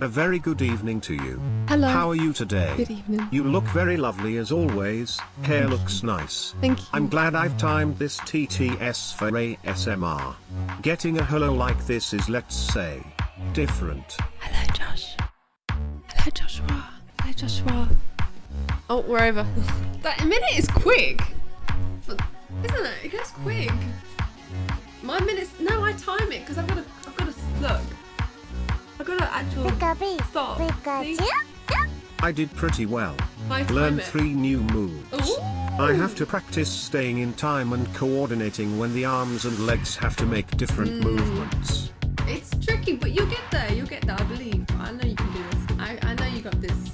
A very good evening to you. Hello. How are you today? Good evening. You look very lovely as always, hair looks nice. Thank you. I'm glad I've timed this TTS for ASMR. Getting a hello like this is let's say, different. Hello, Josh. Hello, Joshua. Hello, Joshua. Oh, we're over. that minute is quick. Isn't it? It goes quick. My minutes. No, I time it because I've got to. I've got to look. I've got to actual stop. See? I did pretty well. I Learned it. three new moves. Ooh. I have to practice staying in time and coordinating when the arms and legs have to make different Mm. movements. It's tricky, but you'll get there. You'll get there. I believe. I know you can do this. I, I know you got this.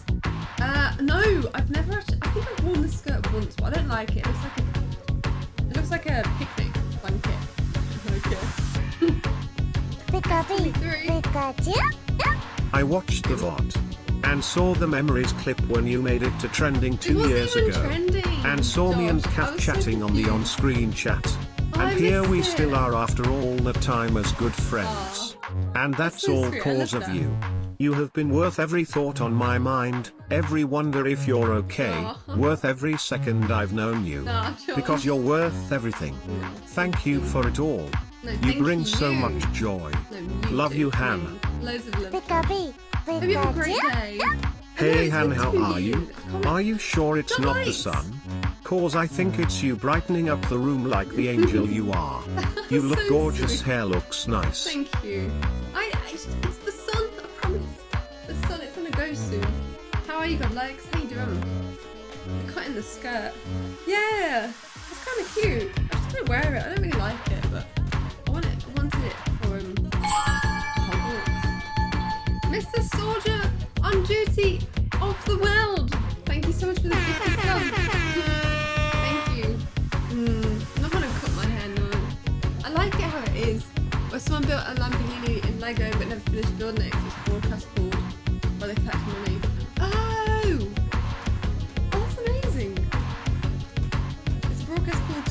Uh, no, I've never actually. I think I've worn this skirt once, but I don't like it. It looks like a. It looks like a picnic blanket. Okay. I watched the VOD and saw the memories clip when you made it to trending two years ago. trending. And saw me and. Kath so chatting on the on-screen chat. Oh, and here we missed still are after all the time as good friends. And that's so all cause of you. You have been worth every thought on my mind, every wonder if you're okay, Aw. worth every second I've known you. Nah, Because you're worth everything. Thank you for it all. No, You thank bring so much joy. No, you Love too. you, Han. Loads of love. Hope you have a great day. Hey it's Han, how are you? years. I can't- Are you sure it's not the sun? Cause I think it's you brightening up the room like the angel you are. You look So gorgeous, sweet. hair looks nice. Thank you. I, I it's the sun. The sun. It's gonna go soon. How are you, God legs? How you doing? You're cutting the skirt. Yeah, it's kind of cute. I just don't wear it. I don't really like it, but I want it. I wanted it for um. Hogwarts. Mr. Soldier on duty off the world. Thank you so much for the 50 subs. Thank you. Mm, I'm not gonna cut my hair now. I like it how it is. Where someone built a Lamborghini Lego but never finished building it 'cause it's broadcast board where they collect money. Oh! Oh, that's amazing. It's a broadcast called.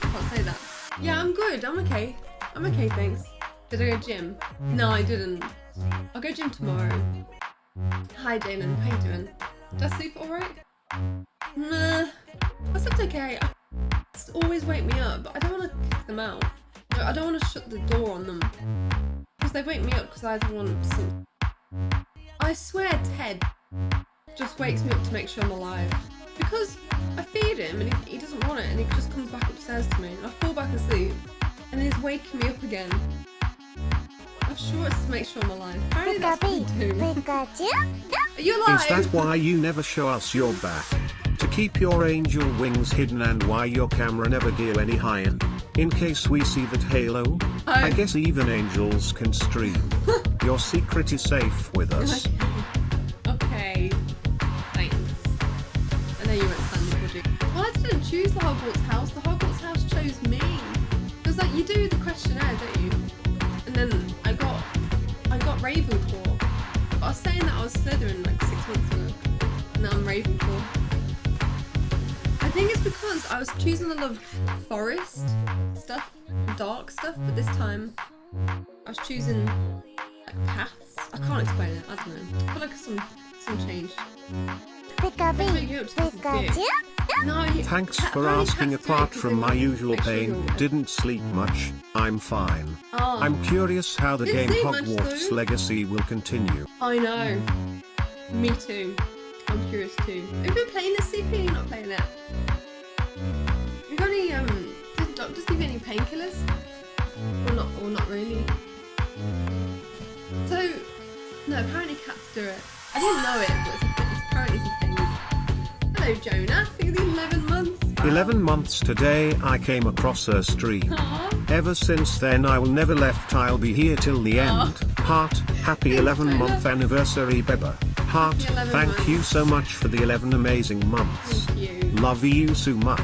Can't say that. Yeah, I'm good. I'm okay. I'm okay, thanks. Did I go gym? No, I didn't. I'll go gym tomorrow. Hi, Jalen. How you doing? Did I sleep alright? Nah. I slept okay. I always wake me up, but I don't want to kick them out. No, I don't want to shut the door on them. Because they wake me up because I either want some... I swear Ted just wakes me up to make sure I'm alive. Because I feed him and he, he doesn't want it and he just comes back upstairs to me and I fall back asleep and he's waking me up again. I'm sure it's to make sure I'm alive. Apparently that's what they do. Are you alive? Is that why you never show us your back? To keep your angel wings hidden and why your camera never go any higher? In case we see that halo? I guess even angels can stream. your secret is safe with us. Okay. Thanks. I know you weren't standing, would you? Well, I didn't choose the Hogwarts house. The Hogwarts house chose me. Because like you do the questionnaire, don't you? And then I got I got Ravenclaw. But I was saying that I was Slytherin like six months ago. And now I'm Ravenclaw. I think it's because I was choosing a lot of forest stuff, dark stuff, but this time I was choosing like paths. I can't explain it. I don't know. I feel like some some change. No, Thanks for asking cats do it apart 'cause from my usual pain, didn't sleep much, I'm fine. Oh, I'm curious how the Didn't game sleep much, Hogwarts. Legacy will continue. I know. Me too. I'm curious too. Have you been playing this CP? Apparently cats do it. I didn't know it, but it's, it's apparently it's a thing. Hello, Jonah. Think the 11 months. 11 months today I came across her stream. Aw. Ever since then I will never left I'll be here till the end. Heart, happy 11 month anniversary Beba. Heart, thank months. you so much for the 11 amazing months. Thank you. Love you so much.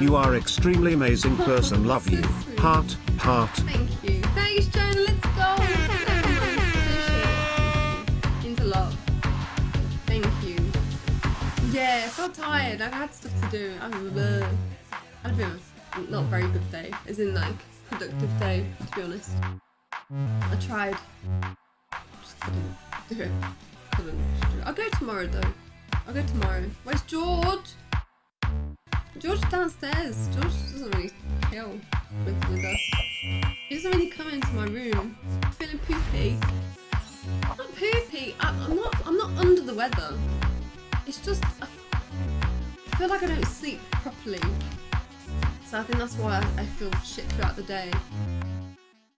You are extremely amazing person, love So you. sweet. Heart, heart. Thank you. Yeah, I felt tired. I've had stuff to do. I've uh, had a not very good day, as in like productive day, to be honest. I tried. Just couldn't do it. Couldn't do it. I'll go tomorrow though. I'll go tomorrow. Where's George? George downstairs. George doesn't really chill with, with us. He doesn't really come into my room. Feeling poopy. I'm poopy. I'm not. I'm not under the weather. It's just I, feel like I don't sleep properly. So I think that's why I feel shit throughout the day.